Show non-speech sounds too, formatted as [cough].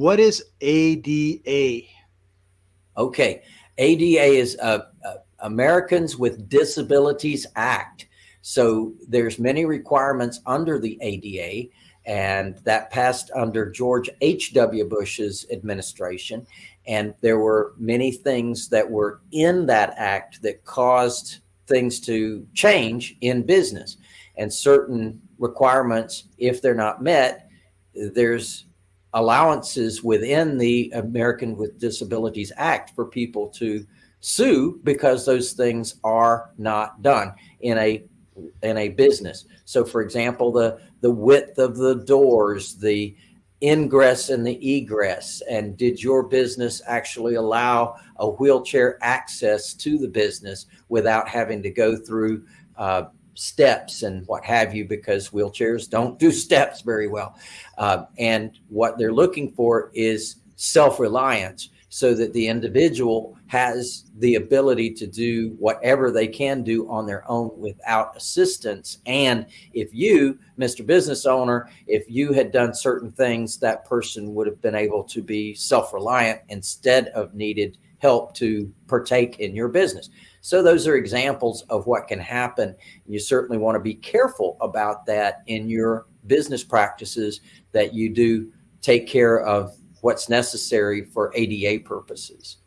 What is ADA? Okay. ADA is uh, uh, Americans with Disabilities Act. So there's many requirements under the ADA and that passed under George H.W. Bush's administration. And there were many things that were in that act that caused things to change in business and certain requirements, if they're not met, there's allowances within the American with Disabilities Act for people to sue because those things are not done in a in a business. So for example, the the width of the doors, the ingress and the egress, and did your business actually allow a wheelchair access to the business without having to go through uh, steps and what have you, because wheelchairs don't do [laughs] steps very well. Uh, and what they're looking for is self-reliance so that the individual has the ability to do whatever they can do on their own without assistance. And if you, Mr. Business Owner, if you had done certain things, that person would have been able to be self-reliant instead of needed help to partake in your business. So those are examples of what can happen. You certainly want to be careful about that in your business practices that you do take care of what's necessary for ADA purposes.